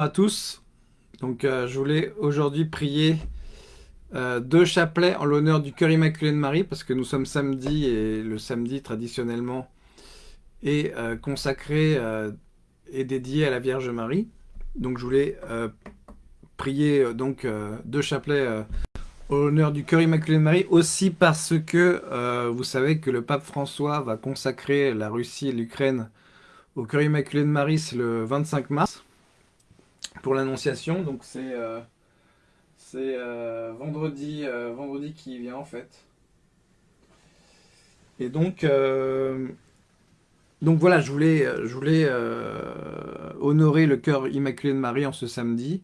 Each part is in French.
à tous. Donc, euh, je voulais aujourd'hui prier euh, deux chapelets en l'honneur du cœur immaculé de Marie, parce que nous sommes samedi et le samedi traditionnellement est euh, consacré et dédié à la Vierge Marie. Donc, je voulais prier donc deux chapelets en l'honneur du cœur immaculé de Marie, aussi parce que vous savez que le pape François va consacrer la Russie et l'Ukraine au cœur immaculé de Marie, le 25 mars pour l'annonciation. Donc c'est euh, euh, vendredi, euh, vendredi qui vient en fait. Et donc, donc voilà, je voulais, je voulais honorer le cœur immaculé de Marie en ce samedi,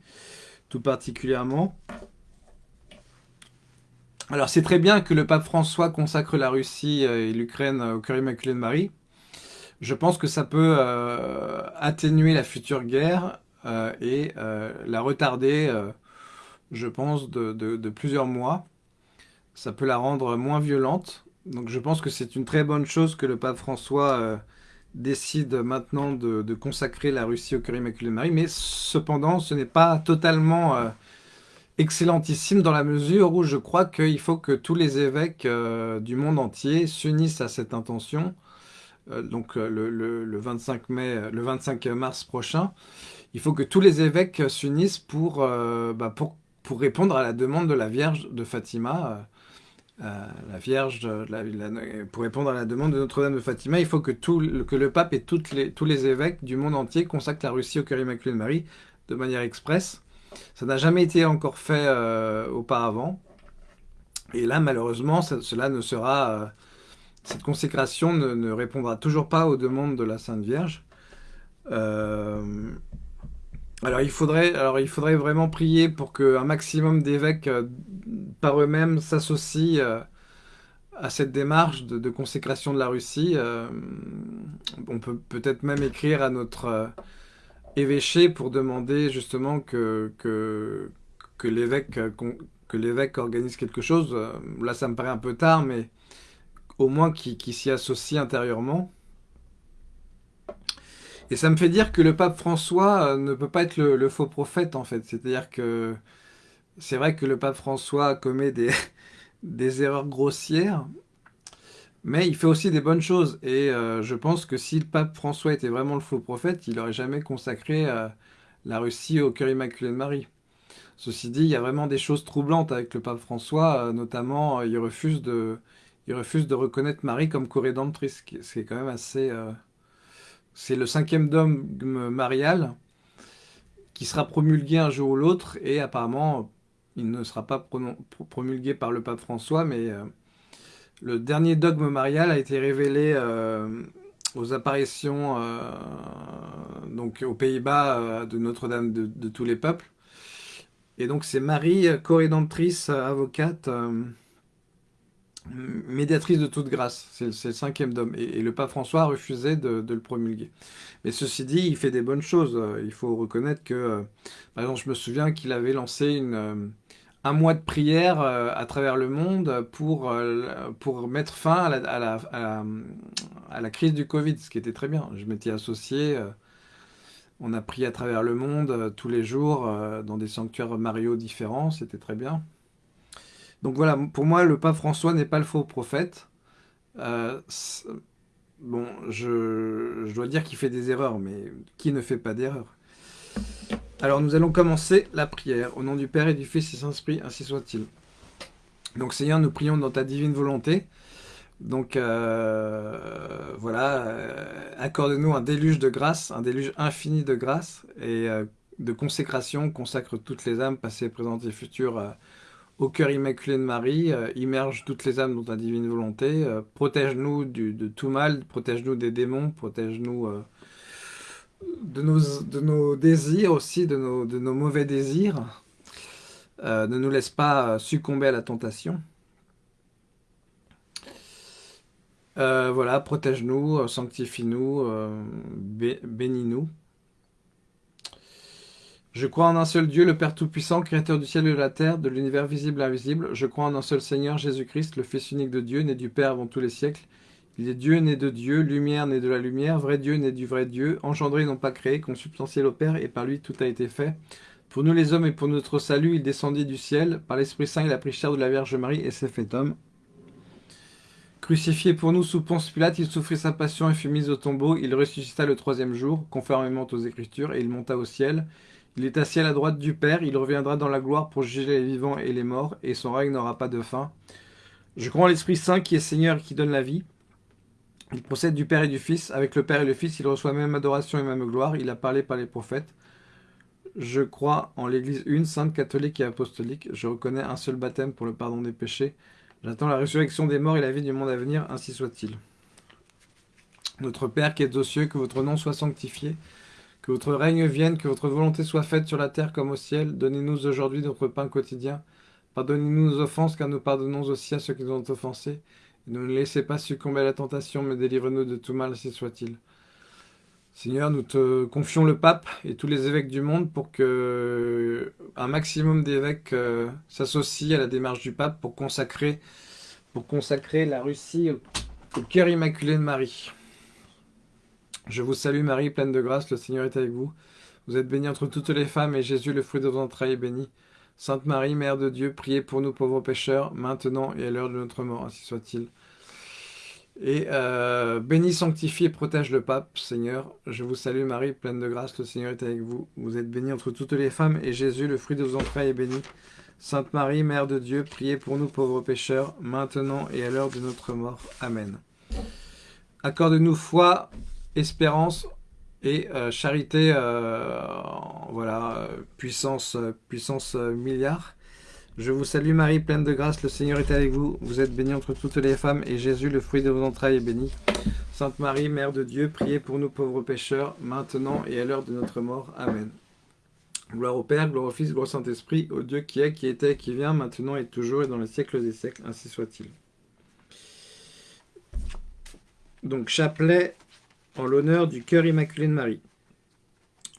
tout particulièrement. Alors c'est très bien que le pape François consacre la Russie et l'Ukraine au cœur immaculé de Marie. Je pense que ça peut atténuer la future guerre et euh, la retarder, euh, je pense, de, plusieurs mois. Ça peut la rendre moins violente. Donc je pense que c'est une très bonne chose que le pape François décide maintenant de, consacrer la Russie au cœur immaculé de Marie, mais cependant, ce n'est pas totalement excellentissime dans la mesure où je crois qu'il faut que tous les évêques du monde entier s'unissent à cette intention, donc le, 25 mai, le 25 mars prochain, il faut que tous les évêques s'unissent pour, euh, bah, pour, répondre à la demande de la Vierge de Fatima. Euh, euh, pour répondre à la demande de Notre-Dame de Fatima, il faut que, le pape et tous les évêques du monde entier consacrent la Russie au cœur immaculé de Marie de manière expresse. Ça n'a jamais été encore fait auparavant. Et là, malheureusement, cela ne sera... cette consécration ne, répondra toujours pas aux demandes de la Sainte Vierge. Alors il, faudrait, vraiment prier pour qu'un maximum d'évêques euh, par eux-mêmes s'associent euh, à cette démarche de, consécration de la Russie. Euh, on peut peut-être même écrire à notre évêché pour demander justement que, que, que l'évêque organise quelque chose. Là ça me paraît un peu tard, mais au moins qu'il s'y associe intérieurement. Et ça me fait dire que le pape François euh, ne peut pas être le, faux prophète, en fait. C'est-à-dire que c'est vrai que le pape François commet des, erreurs grossières, mais il fait aussi des bonnes choses. Et euh, je pense que si le pape François était vraiment le faux prophète, il n'aurait jamais consacré euh, la Russie au cœur immaculé de Marie. Ceci dit, il y a vraiment des choses troublantes avec le pape François, notamment il refuse, de, il refuse de reconnaître Marie comme co-rédemptrice, ce qui est quand même assez... C'est le cinquième dogme marial qui sera promulgué un jour ou l'autre et apparemment il ne sera pas promulgué par le pape François mais euh, le dernier dogme marial a été révélé euh, aux apparitions euh, donc aux Pays-Bas de Notre-Dame de, de, tous les peuples. Et donc c'est Marie, co-rédemptrice, avocate médiatrice de toute grâce, c'est le cinquième dôme. Et, le pape François a refusé de, le promulguer. Mais ceci dit, il fait des bonnes choses. Il faut reconnaître que, euh, par exemple, je me souviens qu'il avait lancé euh, un mois de prière euh, à travers le monde pour, mettre fin à, la, crise du Covid, ce qui était très bien. Je m'étais associé, on a prié à travers le monde tous les jours dans des sanctuaires Mario différents, c'était très bien. Donc voilà, pour moi, le pape François n'est pas le faux prophète. Euh, bon, je, dois dire qu'il fait des erreurs, mais qui ne fait pas d'erreurs? Alors nous allons commencer la prière. Au nom du Père et du Fils et du Saint-Esprit, ainsi soit-il. Donc Seigneur, nous prions dans ta divine volonté. Donc euh, voilà, euh, accorde-nous un déluge de grâce, un déluge infini de grâce et de consécration. Consacre toutes les âmes, passées, présentes et futures, au cœur immaculé de Marie, euh, immerge toutes les âmes dans ta divine volonté, euh, protège-nous de tout mal, protège-nous des démons, protège-nous euh, de, nos, désirs aussi, de nos mauvais désirs. ne nous laisse pas succomber à la tentation. voilà, protège-nous, sanctifie-nous, bénis-nous. Je crois en un seul Dieu, le Père Tout-Puissant, Créateur du ciel et de la terre, de l'univers visible et invisible. Je crois en un seul Seigneur, Jésus-Christ, le Fils unique de Dieu, né du Père avant tous les siècles, Il est Dieu né de Dieu, lumière né de la lumière, vrai Dieu né du vrai Dieu, engendré non pas créé, consubstantiel au Père, et par lui tout a été fait. Pour nous les hommes et pour notre salut, il descendit du ciel. Par l'Esprit Saint, il a pris chair de la Vierge Marie et s'est fait homme. Crucifié pour nous sous Ponce Pilate, il souffrit sa passion et fut mis au tombeau. Il ressuscita le troisième jour, conformément aux Écritures, et il monta au ciel. Il est assis à la droite du Père, il reviendra dans la gloire pour juger les vivants et les morts, et son règne n'aura pas de fin. Je crois en l'Esprit Saint qui est Seigneur et qui donne la vie. Il procède du Père et du Fils. Avec le Père et le Fils, il reçoit même adoration et même gloire. Il a parlé par les prophètes. Je crois en l'Église une, sainte, catholique et apostolique. Je reconnais un seul baptême pour le pardon des péchés. J'attends la résurrection des morts et la vie du monde à venir, ainsi soit-il. Notre Père qui êtes aux cieux, que votre nom soit sanctifié, que votre règne vienne, que votre volonté soit faite sur la terre comme au ciel. Donnez-nous aujourd'hui notre pain quotidien. Pardonnez-nous nos offenses, car nous pardonnons aussi à ceux qui nous ont offensés. ne nous laissez pas succomber à la tentation, mais délivrez-nous de tout mal, ainsi soit-il. Seigneur, nous te confions le pape et tous les évêques du monde pour que un maximum d'évêques euh, s'associent à la démarche du pape pour consacrer, pour consacrer la Russie au, cœur immaculé de Marie. Je vous salue Marie, pleine de grâce, le Seigneur est avec vous. Vous êtes bénie entre toutes les femmes et Jésus, le fruit de vos entrailles, est béni. Sainte Marie, Mère de Dieu, priez pour nous pauvres pécheurs, maintenant et à l'heure de notre mort, ainsi soit-il. Et euh, bénis, sanctifie et protège le pape, Seigneur. Je vous salue Marie, pleine de grâce, le Seigneur est avec vous. Vous êtes bénie entre toutes les femmes, et Jésus, le fruit de vos entrailles, est béni. Sainte Marie, Mère de Dieu, priez pour nous pauvres pécheurs, maintenant et à l'heure de notre mort. Amen. Accorde-nous foi, espérance et euh, charité, euh, voilà, puissance, puissance milliard. Je vous salue Marie, pleine de grâce, le Seigneur est avec vous. Vous êtes bénie entre toutes les femmes, et Jésus, le fruit de vos entrailles, est béni. Sainte Marie, Mère de Dieu, priez pour nous pauvres pécheurs, maintenant et à l'heure de notre mort. Amen. Gloire au Père, gloire au Fils, gloire au Saint-Esprit, au Dieu qui est, qui était, qui vient, maintenant et toujours, et dans les siècles des siècles, ainsi soit-il. Donc, chapelet en l'honneur du cœur immaculé de Marie.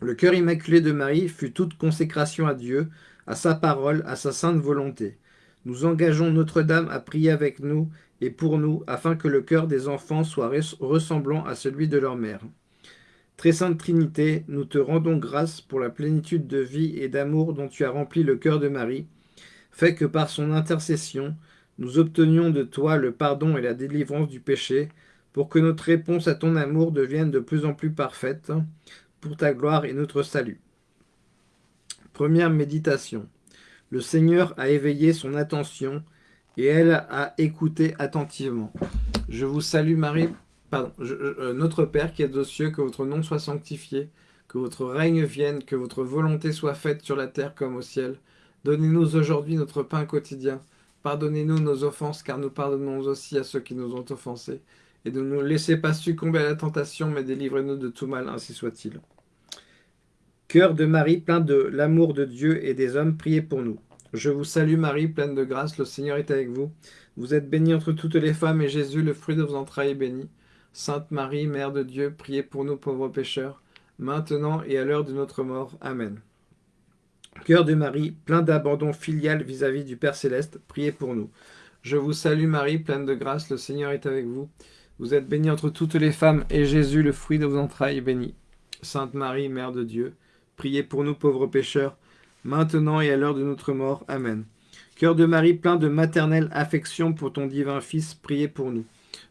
Le cœur immaculé de Marie fut toute consécration à Dieu, à sa parole, à sa sainte volonté. Nous engageons Notre-Dame à prier avec nous et pour nous, afin que le cœur des enfants soit ressemblant à celui de leur mère. Très Sainte Trinité, nous te rendons grâce pour la plénitude de vie et d'amour dont tu as rempli le cœur de Marie, fait que par son intercession, nous obtenions de toi le pardon et la délivrance du péché, pour que notre réponse à ton amour devienne de plus en plus parfaite, pour ta gloire et notre salut. Première méditation. Le Seigneur a éveillé son attention et elle a écouté attentivement. Je vous salue Marie, euh, notre Père qui êtes aux cieux, que votre nom soit sanctifié, que votre règne vienne, que votre volonté soit faite sur la terre comme au ciel. Donnez-nous aujourd'hui notre pain quotidien. Pardonnez-nous nos offenses, car nous pardonnons aussi à ceux qui nous ont offensés. Et ne nous laissez pas succomber à la tentation, mais délivrez-nous de tout mal, ainsi soit-il. Cœur de Marie, plein de l'amour de Dieu et des hommes, priez pour nous. Je vous salue Marie, pleine de grâce, le Seigneur est avec vous. Vous êtes bénie entre toutes les femmes, et Jésus, le fruit de vos entrailles, est béni. Sainte Marie, Mère de Dieu, priez pour nous pauvres pécheurs, maintenant et à l'heure de notre mort. Amen. Cœur de Marie, plein d'abandon filial vis-à-vis du Père Céleste, priez pour nous. Je vous salue Marie, pleine de grâce, le Seigneur est avec vous. Vous êtes bénie entre toutes les femmes, et Jésus, le fruit de vos entrailles, est béni. Sainte Marie, Mère de Dieu, Priez pour nous pauvres pécheurs, maintenant et à l'heure de notre mort. Amen. Cœur de Marie, plein de maternelle affection pour ton divin Fils, priez pour nous.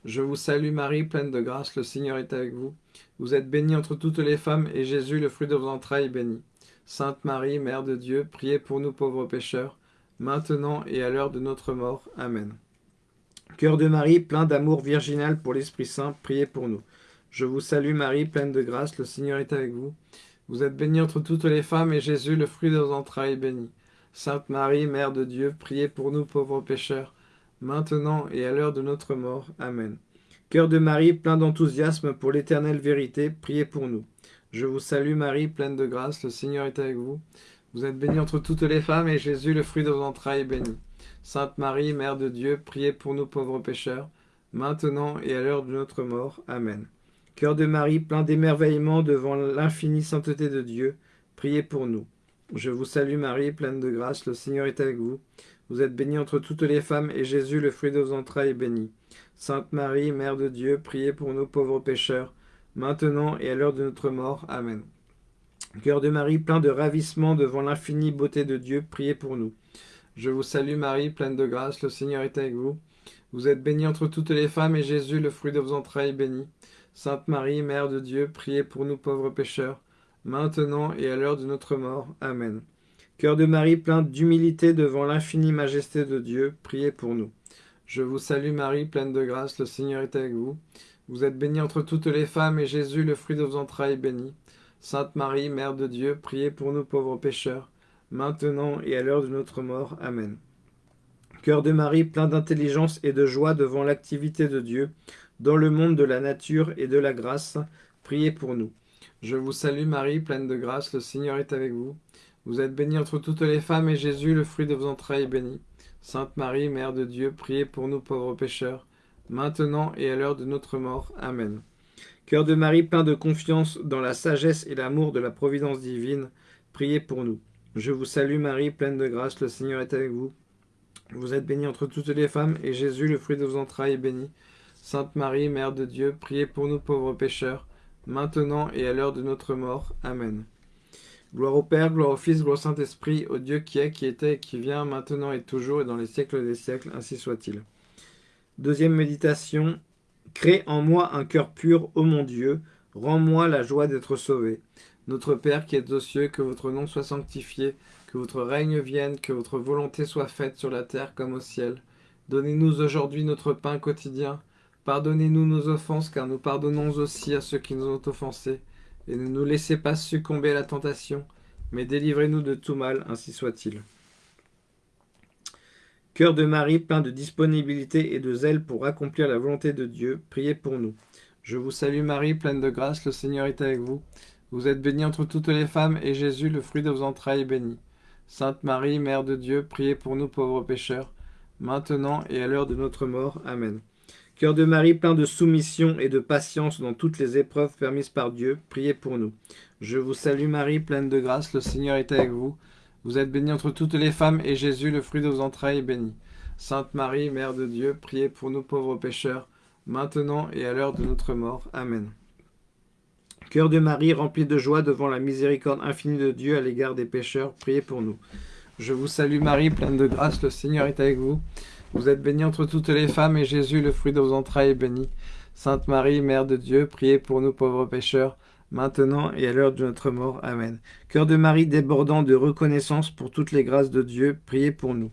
Je vous salue Marie, pleine de grâce, le Seigneur est avec vous. Vous êtes bénie entre toutes les femmes, et Jésus, le fruit de vos entrailles, est béni. Sainte Marie, Mère de Dieu, priez pour nous pauvres pécheurs, maintenant et à l'heure de notre mort. Amen. Cœur de Marie, plein d'amour virginal pour l'Esprit Saint, priez pour nous. Je vous salue Marie, pleine de grâce, le Seigneur est avec vous. Vous êtes bénie entre toutes les femmes, et Jésus, le fruit de vos entrailles, est béni. Sainte Marie, Mère de Dieu, priez pour nous pauvres pécheurs, maintenant et à l'heure de notre mort. Amen. Cœur de Marie, plein d'enthousiasme pour l'éternelle vérité, priez pour nous. Je vous salue Marie, pleine de grâce, le Seigneur est avec vous. Vous êtes bénie entre toutes les femmes, et Jésus, le fruit de vos entrailles, est béni. Sainte Marie, Mère de Dieu, priez pour nous pauvres pécheurs, maintenant et à l'heure de notre mort. Amen. Cœur de Marie, plein d'émerveillement devant l'infinie sainteté de Dieu, priez pour nous. Je vous salue Marie, pleine de grâce, le Seigneur est avec vous. Vous êtes bénie entre toutes les femmes, et Jésus, le fruit de vos entrailles, est béni. Sainte Marie, Mère de Dieu, priez pour nous pauvres pécheurs, maintenant et à l'heure de notre mort. Amen. Cœur de Marie, plein de ravissement devant l'infinie beauté de Dieu, priez pour nous. Je vous salue Marie, pleine de grâce, le Seigneur est avec vous. Vous êtes bénie entre toutes les femmes, et Jésus, le fruit de vos entrailles, est béni. Sainte Marie, Mère de Dieu, priez pour nous pauvres pécheurs, maintenant et à l'heure de notre mort. Amen. Cœur de Marie, plein d'humilité devant l'infinie majesté de Dieu, priez pour nous. Je vous salue Marie, pleine de grâce, le Seigneur est avec vous. Vous êtes bénie entre toutes les femmes, et Jésus, le fruit de vos entrailles, est béni. Sainte Marie, Mère de Dieu, priez pour nous pauvres pécheurs, maintenant et à l'heure de notre mort. Amen. Cœur de Marie, plein d'intelligence et de joie devant l'activité de Dieu, dans le monde de la nature et de la grâce, priez pour nous. Je vous salue Marie, pleine de grâce, le Seigneur est avec vous. Vous êtes bénie entre toutes les femmes, et Jésus, le fruit de vos entrailles, est béni. Sainte Marie, Mère de Dieu, priez pour nous pauvres pécheurs, maintenant et à l'heure de notre mort. Amen. Cœur de Marie, plein de confiance dans la sagesse et l'amour de la providence divine, priez pour nous. Je vous salue Marie, pleine de grâce, le Seigneur est avec vous. Vous êtes bénie entre toutes les femmes, et Jésus, le fruit de vos entrailles, est béni. Sainte Marie, Mère de Dieu, priez pour nous pauvres pécheurs, maintenant et à l'heure de notre mort. Amen. Gloire au Père, gloire au Fils, gloire au Saint-Esprit, au Dieu qui est, qui était qui vient, maintenant et toujours, et dans les siècles des siècles, ainsi soit-il. Deuxième méditation. Crée en moi un cœur pur, ô mon Dieu, rends-moi la joie d'être sauvé. Notre Père qui êtes aux cieux, que votre nom soit sanctifié, que votre règne vienne, que votre volonté soit faite sur la terre comme au ciel. Donnez-nous aujourd'hui notre pain quotidien. Pardonnez-nous nos offenses, car nous pardonnons aussi à ceux qui nous ont offensés. Et ne nous laissez pas succomber à la tentation, mais délivrez-nous de tout mal, ainsi soit-il. Cœur de Marie, plein de disponibilité et de zèle pour accomplir la volonté de Dieu, priez pour nous. Je vous salue Marie, pleine de grâce, le Seigneur est avec vous. Vous êtes bénie entre toutes les femmes, et Jésus, le fruit de vos entrailles, est béni. Sainte Marie, Mère de Dieu, priez pour nous pauvres pécheurs, maintenant et à l'heure de notre mort. Amen. Cœur de Marie, plein de soumission et de patience dans toutes les épreuves permises par Dieu, priez pour nous. Je vous salue Marie, pleine de grâce, le Seigneur est avec vous. Vous êtes bénie entre toutes les femmes, et Jésus, le fruit de vos entrailles, est béni. Sainte Marie, Mère de Dieu, priez pour nous pauvres pécheurs, maintenant et à l'heure de notre mort. Amen. Cœur de Marie, rempli de joie devant la miséricorde infinie de Dieu à l'égard des pécheurs, priez pour nous. Je vous salue Marie, pleine de grâce, le Seigneur est avec vous. Vous êtes bénie entre toutes les femmes, et Jésus, le fruit de vos entrailles, est béni. Sainte Marie, Mère de Dieu, priez pour nous pauvres pécheurs, maintenant et à l'heure de notre mort. Amen. Cœur de Marie débordant de reconnaissance pour toutes les grâces de Dieu, priez pour nous.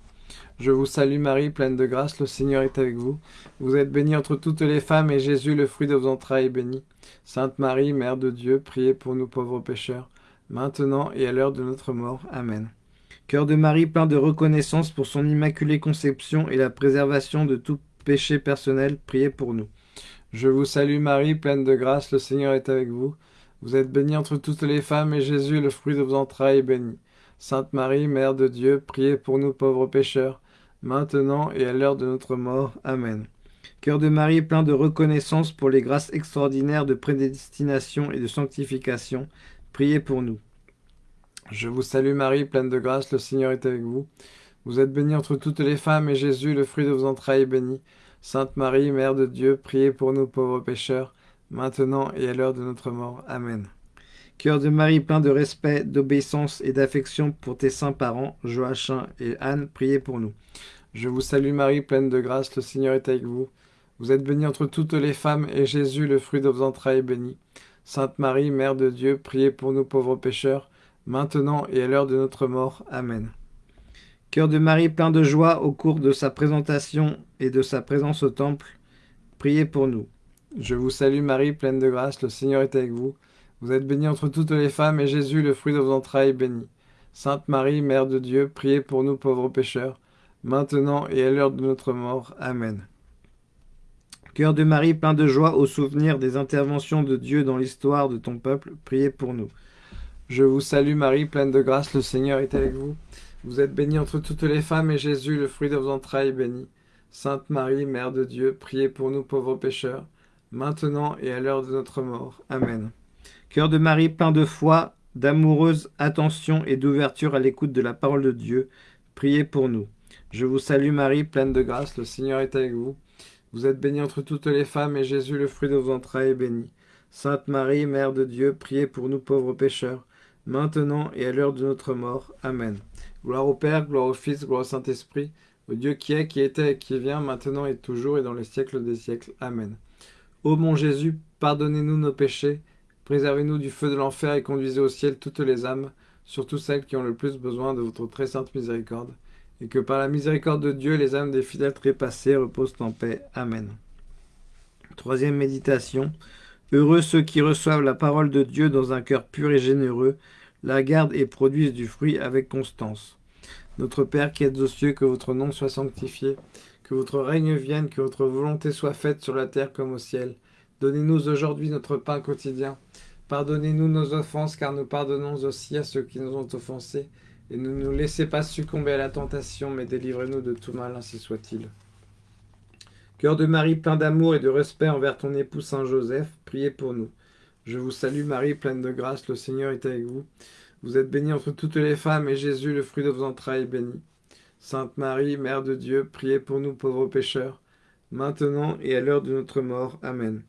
Je vous salue Marie, pleine de grâce, le Seigneur est avec vous. Vous êtes bénie entre toutes les femmes, et Jésus, le fruit de vos entrailles, est béni. Sainte Marie, Mère de Dieu, priez pour nous pauvres pécheurs, maintenant et à l'heure de notre mort. Amen. Cœur de Marie plein de reconnaissance pour son immaculée conception et la préservation de tout péché personnel, priez pour nous. Je vous salue Marie, pleine de grâce, le Seigneur est avec vous. Vous êtes bénie entre toutes les femmes, et Jésus, le fruit de vos entrailles, est béni. Sainte Marie, Mère de Dieu, priez pour nous pauvres pécheurs, maintenant et à l'heure de notre mort. Amen. Cœur de Marie plein de reconnaissance pour les grâces extraordinaires de prédestination et de sanctification, priez pour nous. Je vous salue Marie, pleine de grâce, le Seigneur est avec vous. Vous êtes bénie entre toutes les femmes, et Jésus, le fruit de vos entrailles, est béni. Sainte Marie, Mère de Dieu, priez pour nous pauvres pécheurs, maintenant et à l'heure de notre mort. Amen. Cœur de Marie, plein de respect, d'obéissance et d'affection pour tes saints parents, Joachim et Anne, priez pour nous. Je vous salue Marie, pleine de grâce, le Seigneur est avec vous. Vous êtes bénie entre toutes les femmes, et Jésus, le fruit de vos entrailles, est béni. Sainte Marie, Mère de Dieu, priez pour nous pauvres pécheurs, maintenant et à l'heure de notre mort. Amen. Cœur de Marie plein de joie au cours de sa présentation et de sa présence au temple, priez pour nous. Je vous salue Marie, pleine de grâce, le Seigneur est avec vous. Vous êtes bénie entre toutes les femmes, et Jésus, le fruit de vos entrailles, est béni. Sainte Marie, Mère de Dieu, priez pour nous pauvres pécheurs, maintenant et à l'heure de notre mort. Amen. Cœur de Marie plein de joie au souvenir des interventions de Dieu dans l'histoire de ton peuple, priez pour nous. Je vous salue Marie, pleine de grâce, le Seigneur est avec vous. Vous êtes bénie entre toutes les femmes, et Jésus, le fruit de vos entrailles, est béni. Sainte Marie, Mère de Dieu, priez pour nous pauvres pécheurs, maintenant et à l'heure de notre mort. Amen. Cœur de Marie, plein de foi d'amoureuse attention et d'ouverture à l'écoute de la parole de Dieu, priez pour nous. Je vous salue Marie, pleine de grâce, le Seigneur est avec vous. Vous êtes bénie entre toutes les femmes, et Jésus, le fruit de vos entrailles, est béni. Sainte Marie, Mère de Dieu, priez pour nous pauvres pécheurs, maintenant et à l'heure de notre mort. Amen. Gloire au Père, gloire au Fils, gloire au Saint-Esprit, au Dieu qui est, qui était et qui vient, maintenant et toujours et dans les siècles des siècles. Amen. Ô mon Jésus, pardonnez-nous nos péchés, préservez-nous du feu de l'enfer et conduisez au ciel toutes les âmes, surtout celles qui ont le plus besoin de votre très sainte miséricorde et que par la miséricorde de Dieu, les âmes des fidèles trépassés reposent en paix. Amen. Troisième méditation. Heureux ceux qui reçoivent la parole de Dieu dans un cœur pur et généreux, la gardent et produisent du fruit avec constance. Notre Père qui êtes aux cieux, que votre nom soit sanctifié, que votre règne vienne, que votre volonté soit faite sur la terre comme au ciel. Donnez-nous aujourd'hui notre pain quotidien. Pardonnez-nous nos offenses, car nous pardonnons aussi à ceux qui nous ont offensés et ne nous laissez pas succomber à la tentation, mais délivrez-nous de tout mal, ainsi soit-il. Cœur de Marie, plein d'amour et de respect envers ton époux Saint Joseph, priez pour nous. Je vous salue Marie, pleine de grâce, le Seigneur est avec vous. Vous êtes bénie entre toutes les femmes, et Jésus, le fruit de vos entrailles, est béni. Sainte Marie, Mère de Dieu, priez pour nous pauvres pécheurs, maintenant et à l'heure de notre mort. Amen.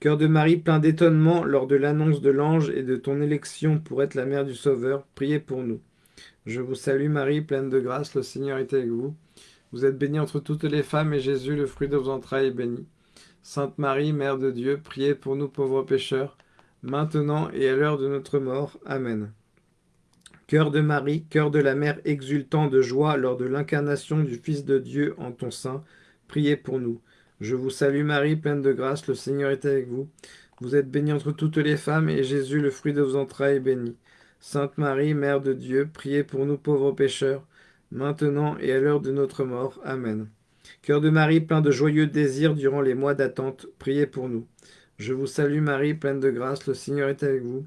Cœur de Marie, plein d'étonnement lors de l'annonce de l'ange et de ton élection pour être la mère du Sauveur, priez pour nous. Je vous salue Marie, pleine de grâce, le Seigneur est avec vous. Vous êtes bénie entre toutes les femmes, et Jésus, le fruit de vos entrailles, est béni. Sainte Marie, Mère de Dieu, priez pour nous pauvres pécheurs, maintenant et à l'heure de notre mort. Amen. Cœur de Marie, cœur de la Mère exultant de joie lors de l'incarnation du Fils de Dieu en ton sein, priez pour nous. Je vous salue Marie, pleine de grâce, le Seigneur est avec vous. Vous êtes bénie entre toutes les femmes, et Jésus, le fruit de vos entrailles, est béni. Sainte Marie, Mère de Dieu, priez pour nous pauvres pécheurs, maintenant et à l'heure de notre mort. Amen. Cœur de Marie, plein de joyeux désirs durant les mois d'attente, priez pour nous. Je vous salue Marie, pleine de grâce, le Seigneur est avec vous.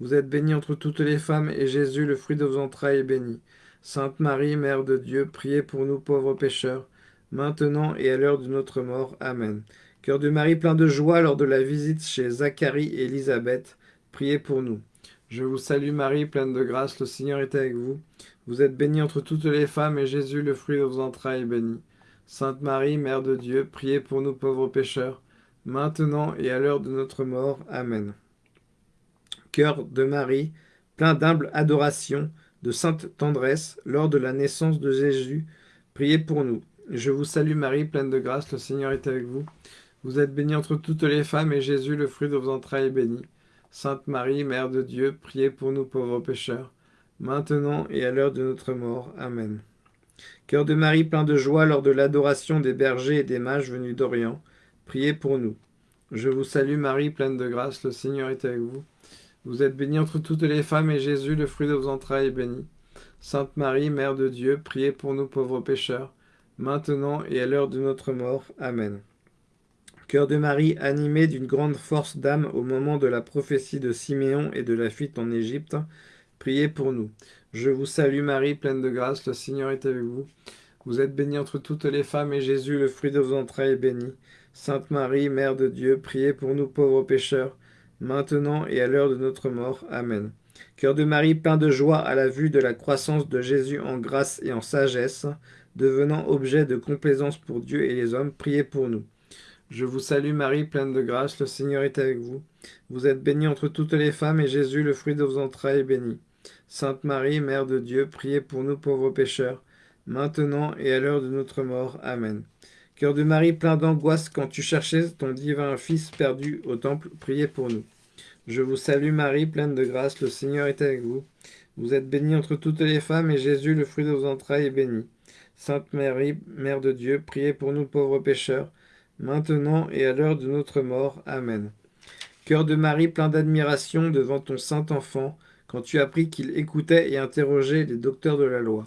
Vous êtes bénie entre toutes les femmes, et Jésus, le fruit de vos entrailles, est béni. Sainte Marie, Mère de Dieu, priez pour nous pauvres pécheurs, maintenant et à l'heure de notre mort. Amen. Cœur de Marie, plein de joie lors de la visite chez Zacharie et Élisabeth, priez pour nous. Je vous salue Marie, pleine de grâce, le Seigneur est avec vous. Vous êtes bénie entre toutes les femmes, et Jésus, le fruit de vos entrailles, est béni. Sainte Marie, Mère de Dieu, priez pour nous pauvres pécheurs, maintenant et à l'heure de notre mort. Amen. Cœur de Marie, plein d'humble adoration, de sainte tendresse, lors de la naissance de Jésus, priez pour nous. Je vous salue Marie, pleine de grâce, le Seigneur est avec vous. Vous êtes bénie entre toutes les femmes, et Jésus, le fruit de vos entrailles, est béni. Sainte Marie, Mère de Dieu, priez pour nous pauvres pécheurs, maintenant et à l'heure de notre mort. Amen. Cœur de Marie plein de joie lors de l'adoration des bergers et des mages venus d'Orient, priez pour nous. Je vous salue Marie, pleine de grâce, le Seigneur est avec vous. Vous êtes bénie entre toutes les femmes, et Jésus, le fruit de vos entrailles, est béni. Sainte Marie, Mère de Dieu, priez pour nous pauvres pécheurs, maintenant et à l'heure de notre mort. Amen. Cœur de Marie, animé d'une grande force d'âme au moment de la prophétie de Siméon et de la fuite en Égypte, priez pour nous. Je vous salue Marie, pleine de grâce, le Seigneur est avec vous. Vous êtes bénie entre toutes les femmes, et Jésus, le fruit de vos entrailles, est béni. Sainte Marie, Mère de Dieu, priez pour nous pauvres pécheurs, maintenant et à l'heure de notre mort. Amen. Cœur de Marie, plein de joie à la vue de la croissance de Jésus en grâce et en sagesse, devenant objet de complaisance pour Dieu et les hommes, priez pour nous. Je vous salue Marie, pleine de grâce, le Seigneur est avec vous. Vous êtes bénie entre toutes les femmes, et Jésus, le fruit de vos entrailles, est béni. Sainte Marie, Mère de Dieu, priez pour nous pauvres pécheurs, maintenant et à l'heure de notre mort. Amen. Cœur de Marie, plein d'angoisse, quand tu cherchais ton divin Fils perdu au temple, priez pour nous. Je vous salue Marie, pleine de grâce, le Seigneur est avec vous. Vous êtes bénie entre toutes les femmes, et Jésus, le fruit de vos entrailles, est béni. Sainte Marie, Mère de Dieu, priez pour nous pauvres pécheurs, maintenant et à l'heure de notre mort. Amen. Cœur de Marie plein d'admiration devant ton saint enfant, quand tu appris qu'il écoutait et interrogeait les docteurs de la loi.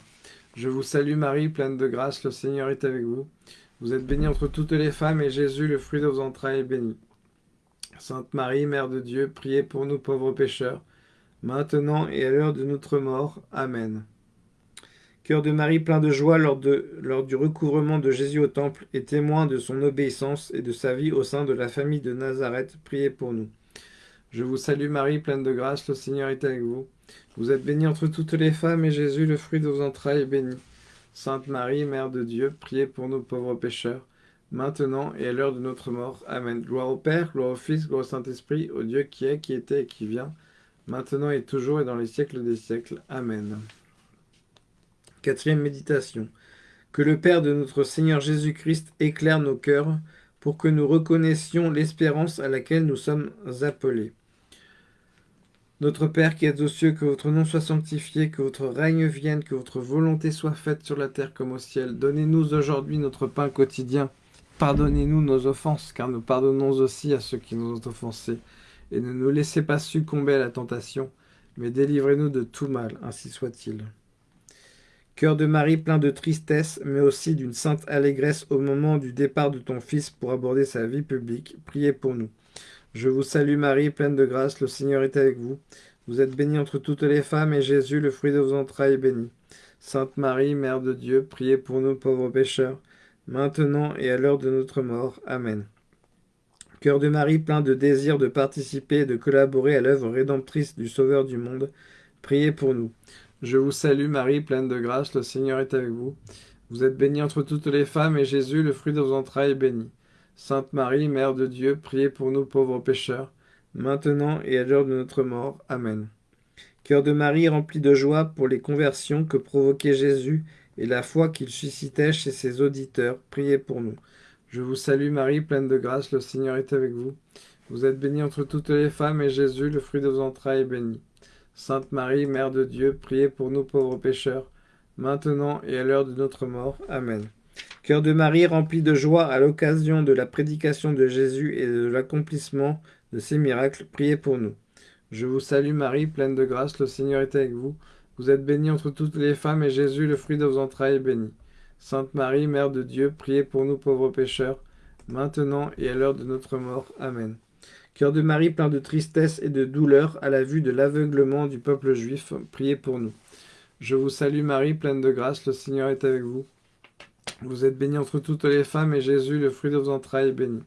Je vous salue Marie, pleine de grâce, le Seigneur est avec vous. Vous êtes bénie entre toutes les femmes, et Jésus, le fruit de vos entrailles, est béni. Sainte Marie, Mère de Dieu, priez pour nous pauvres pécheurs, maintenant et à l'heure de notre mort. Amen. Cœur de Marie plein de joie lors, du recouvrement de Jésus au temple et témoin de son obéissance et de sa vie au sein de la famille de Nazareth, priez pour nous. Je vous salue Marie, pleine de grâce, le Seigneur est avec vous. Vous êtes bénie entre toutes les femmes, et Jésus, le fruit de vos entrailles, est béni. Sainte Marie, Mère de Dieu, priez pour nous pauvres pécheurs, maintenant et à l'heure de notre mort. Amen. Gloire au Père, gloire au Fils, gloire au Saint-Esprit, au Dieu qui est, qui était et qui vient, maintenant et toujours et dans les siècles des siècles. Amen. Quatrième méditation. Que le Père de notre Seigneur Jésus-Christ éclaire nos cœurs pour que nous reconnaissions l'espérance à laquelle nous sommes appelés. Notre Père qui êtes aux cieux, que votre nom soit sanctifié, que votre règne vienne, que votre volonté soit faite sur la terre comme au ciel. Donnez-nous aujourd'hui notre pain quotidien. Pardonnez-nous nos offenses, car nous pardonnons aussi à ceux qui nous ont offensés. Et ne nous laissez pas succomber à la tentation, mais délivrez-nous de tout mal, ainsi soit-il. Cœur de Marie plein de tristesse, mais aussi d'une sainte allégresse au moment du départ de ton Fils pour aborder sa vie publique, priez pour nous. Je vous salue Marie, pleine de grâce, le Seigneur est avec vous. Vous êtes bénie entre toutes les femmes, et Jésus, le fruit de vos entrailles, est béni. Sainte Marie, Mère de Dieu, priez pour nous pauvres pécheurs, maintenant et à l'heure de notre mort. Amen. Cœur de Marie, plein de désir de participer et de collaborer à l'œuvre rédemptrice du Sauveur du monde, priez pour nous. Je vous salue Marie, pleine de grâce, le Seigneur est avec vous. Vous êtes bénie entre toutes les femmes, et Jésus, le fruit de vos entrailles, est béni. Sainte Marie, Mère de Dieu, priez pour nous pauvres pécheurs, maintenant et à l'heure de notre mort. Amen. Cœur de Marie rempli de joie pour les conversions que provoquait Jésus et la foi qu'il suscitait chez ses auditeurs, priez pour nous. Je vous salue Marie, pleine de grâce, le Seigneur est avec vous. Vous êtes bénie entre toutes les femmes, et Jésus, le fruit de vos entrailles, est béni. Sainte Marie, Mère de Dieu, priez pour nous pauvres pécheurs, maintenant et à l'heure de notre mort. Amen. Cœur de Marie rempli de joie à l'occasion de la prédication de Jésus et de l'accomplissement de ses miracles, priez pour nous. Je vous salue Marie, pleine de grâce, le Seigneur est avec vous. Vous êtes bénie entre toutes les femmes, et Jésus, le fruit de vos entrailles, est béni. Sainte Marie, Mère de Dieu, priez pour nous pauvres pécheurs, maintenant et à l'heure de notre mort. Amen. Cœur de Marie plein de tristesse et de douleur à la vue de l'aveuglement du peuple juif, priez pour nous. Je vous salue Marie, pleine de grâce, le Seigneur est avec vous. Vous êtes bénie entre toutes les femmes, et Jésus, le fruit de vos entrailles, est béni.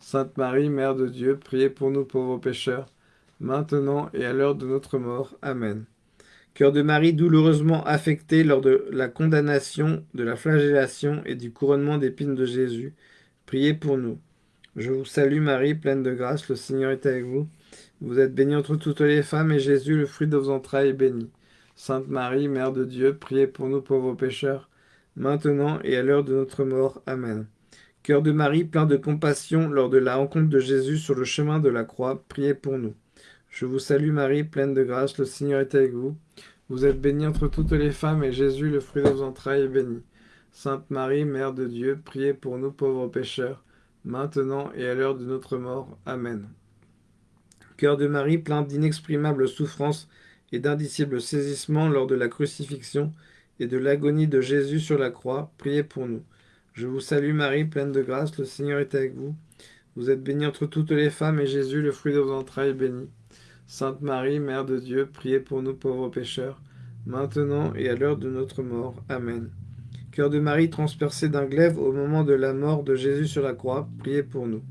Sainte Marie, Mère de Dieu, priez pour nous pauvres pécheurs, maintenant et à l'heure de notre mort. Amen. Cœur de Marie douloureusement affecté lors de la condamnation, de la flagellation et du couronnement d'épines de Jésus, priez pour nous. Je vous salue Marie, pleine de grâce, le Seigneur est avec vous. Vous êtes bénie entre toutes les femmes, et Jésus, le fruit de vos entrailles, est béni. Sainte Marie, Mère de Dieu, priez pour nous pauvres pécheurs, maintenant et à l'heure de notre mort. Amen. Cœur de Marie, plein de compassion lors de la rencontre de Jésus sur le chemin de la croix, priez pour nous. Je vous salue Marie, pleine de grâce, le Seigneur est avec vous. Vous êtes bénie entre toutes les femmes, et Jésus, le fruit de vos entrailles, est béni. Sainte Marie, Mère de Dieu, priez pour nous pauvres pécheurs, maintenant et à l'heure de notre mort. Amen. Cœur de Marie, plein d'inexprimables souffrances et d'indicibles saisissements lors de la crucifixion, et de l'agonie de Jésus sur la croix, priez pour nous. Je vous salue Marie, pleine de grâce, le Seigneur est avec vous. Vous êtes bénie entre toutes les femmes, et Jésus, le fruit de vos entrailles, est béni. Sainte Marie, Mère de Dieu, priez pour nous pauvres pécheurs, maintenant et à l'heure de notre mort. Amen. Cœur de Marie transpercé d'un glaive au moment de la mort de Jésus sur la croix, priez pour nous.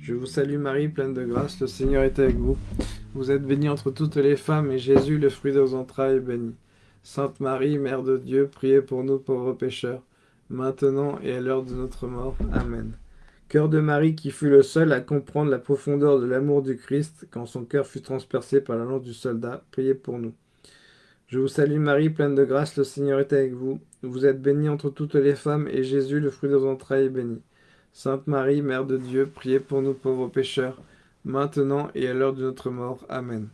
Je vous salue Marie, pleine de grâce, le Seigneur est avec vous. Vous êtes bénie entre toutes les femmes, et Jésus, le fruit de vos entrailles, est béni. Sainte Marie, Mère de Dieu, priez pour nous pauvres pécheurs, maintenant et à l'heure de notre mort. Amen. Cœur de Marie qui fut le seul à comprendre la profondeur de l'amour du Christ quand son cœur fut transpercé par la lance du soldat, priez pour nous. Je vous salue Marie, pleine de grâce, le Seigneur est avec vous. Vous êtes bénie entre toutes les femmes, et Jésus, le fruit de vos entrailles, est béni. Sainte Marie, Mère de Dieu, priez pour nous pauvres pécheurs, maintenant et à l'heure de notre mort. Amen.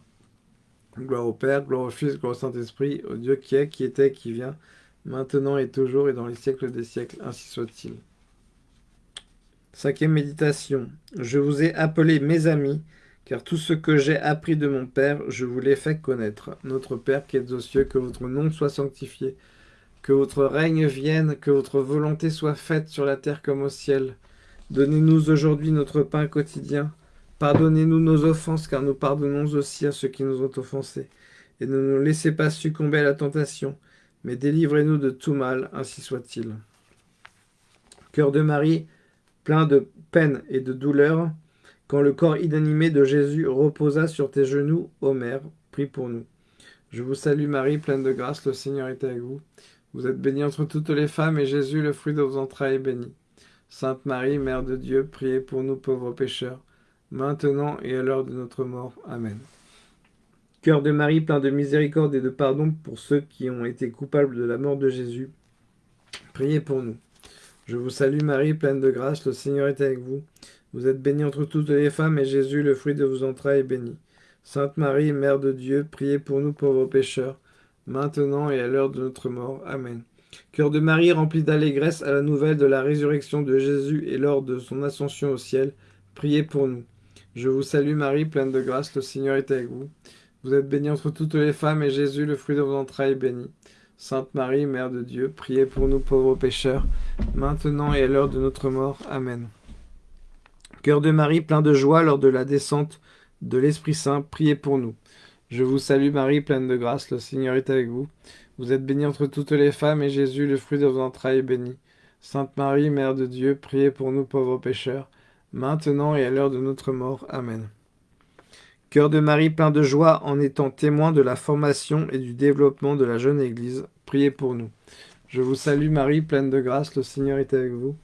Gloire au Père, gloire au Fils, gloire au Saint-Esprit, au Dieu qui est, qui était, qui vient, maintenant et toujours et dans les siècles des siècles, ainsi soit-il. Cinquième méditation. Je vous ai appelés mes amis, car tout ce que j'ai appris de mon Père, je vous l'ai fait connaître. Notre Père qui êtes aux cieux, que votre nom soit sanctifié, que votre règne vienne, que votre volonté soit faite sur la terre comme au ciel. Donnez-nous aujourd'hui notre pain quotidien. Pardonnez-nous nos offenses, car nous pardonnons aussi à ceux qui nous ont offensés. Et ne nous laissez pas succomber à la tentation, mais délivrez-nous de tout mal, ainsi soit-il. Cœur de Marie, plein de peine et de douleur, Quand le corps inanimé de Jésus reposa sur tes genoux, ô Mère, prie pour nous. Je vous salue Marie, pleine de grâce, le Seigneur est avec vous. Vous êtes bénie entre toutes les femmes, et Jésus, le fruit de vos entrailles, est béni. Sainte Marie, Mère de Dieu, priez pour nous pauvres pécheurs, maintenant et à l'heure de notre mort. Amen. Cœur de Marie, plein de miséricorde et de pardon pour ceux qui ont été coupables de la mort de Jésus, priez pour nous. Je vous salue Marie, pleine de grâce, le Seigneur est avec vous. Vous êtes bénie entre toutes les femmes, et Jésus, le fruit de vos entrailles, est béni. Sainte Marie, Mère de Dieu, priez pour nous pauvres pécheurs, maintenant et à l'heure de notre mort. Amen. Cœur de Marie, rempli d'allégresse à la nouvelle de la résurrection de Jésus et lors de son ascension au ciel, priez pour nous. Je vous salue Marie, pleine de grâce, le Seigneur est avec vous. Vous êtes bénie entre toutes les femmes, et Jésus, le fruit de vos entrailles, est béni. Sainte Marie, Mère de Dieu, priez pour nous pauvres pécheurs, maintenant et à l'heure de notre mort. Amen. Cœur de Marie, plein de joie lors de la descente de l'Esprit Saint, priez pour nous. Je vous salue Marie, pleine de grâce, le Seigneur est avec vous. Vous êtes bénie entre toutes les femmes, et Jésus, le fruit de vos entrailles, est béni. Sainte Marie, Mère de Dieu, priez pour nous pauvres pécheurs, maintenant et à l'heure de notre mort. Amen. Cœur de Marie, plein de joie, en étant témoin de la formation et du développement de la jeune Église, priez pour nous. Je vous salue Marie, pleine de grâce, le Seigneur est avec vous.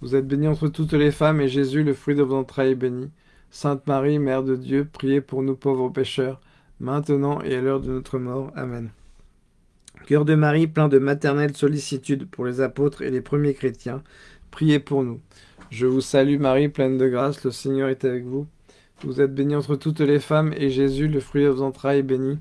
Vous êtes bénie entre toutes les femmes, et Jésus, le fruit de vos entrailles, est béni. Sainte Marie, Mère de Dieu, priez pour nous pauvres pécheurs, maintenant et à l'heure de notre mort. Amen. Cœur de Marie, plein de maternelle sollicitude pour les apôtres et les premiers chrétiens, priez pour nous. Je vous salue Marie, pleine de grâce, le Seigneur est avec vous. Vous êtes bénie entre toutes les femmes, et Jésus, le fruit de vos entrailles, est béni.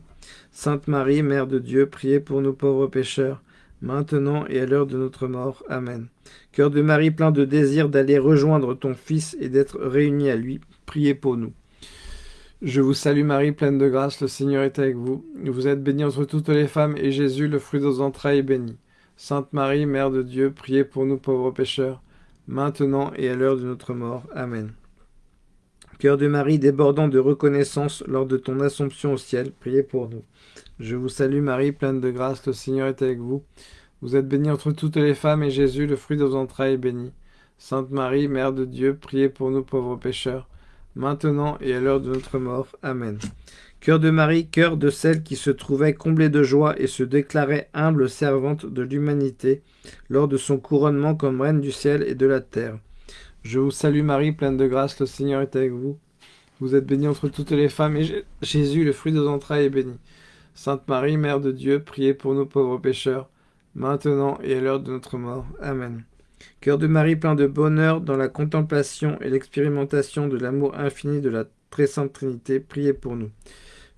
Sainte Marie, Mère de Dieu, priez pour nous pauvres pécheurs, maintenant et à l'heure de notre mort. Amen. Cœur de Marie plein de désir d'aller rejoindre ton Fils et d'être réuni à lui, priez pour nous. Je vous salue Marie, pleine de grâce, le Seigneur est avec vous. Vous êtes bénie entre toutes les femmes, et Jésus, le fruit de vos entrailles, est béni. Sainte Marie, Mère de Dieu, priez pour nous pauvres pécheurs, maintenant et à l'heure de notre mort. Amen. Cœur de Marie, débordant de reconnaissance lors de ton assomption au ciel, priez pour nous. Je vous salue Marie, pleine de grâce, le Seigneur est avec vous. Vous êtes bénie entre toutes les femmes, et Jésus, le fruit de vos entrailles, est béni. Sainte Marie, Mère de Dieu, priez pour nous pauvres pécheurs, maintenant et à l'heure de notre mort. Amen. Cœur de Marie, cœur de celle qui se trouvait comblée de joie et se déclarait humble servante de l'humanité lors de son couronnement comme reine du ciel et de la terre. Je vous salue Marie, pleine de grâce, le Seigneur est avec vous. Vous êtes bénie entre toutes les femmes, et Jésus, le fruit de vos entrailles, est béni. Sainte Marie, Mère de Dieu, priez pour nous pauvres pécheurs, maintenant et à l'heure de notre mort. Amen. Cœur de Marie plein de bonheur dans la contemplation et l'expérimentation de l'amour infini de la très sainte Trinité, priez pour nous.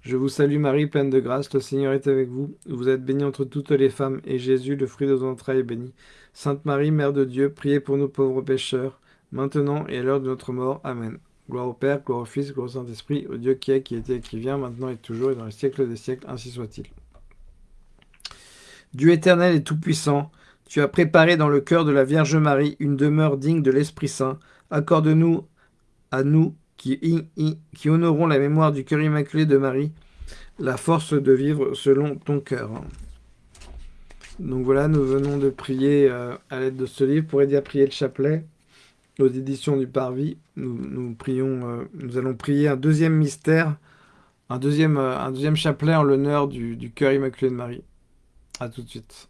Je vous salue Marie, pleine de grâce, le Seigneur est avec vous. Vous êtes bénie entre toutes les femmes, et Jésus, le fruit de vos entrailles, est béni. Sainte Marie, Mère de Dieu, priez pour nous pauvres pécheurs, maintenant et à l'heure de notre mort. Amen. Gloire au Père, gloire au Fils, gloire au Saint-Esprit, au Dieu qui est, qui était qui vient, maintenant et toujours, et dans les siècles des siècles, ainsi soit-il. Dieu éternel et tout-puissant, tu as préparé dans le cœur de la Vierge Marie une demeure digne de l'Esprit Saint. Accorde-nous, à nous qui, qui honorons la mémoire du cœur immaculé de Marie, la force de vivre selon ton cœur. Donc voilà, nous venons de prier euh, à l'aide de ce livre pour aider à prier le chapelet aux éditions du Parvis. Euh, nous allons prier un deuxième mystère, un deuxième, euh, un deuxième chapelet en l'honneur du, du cœur immaculé de Marie. À tout de suite.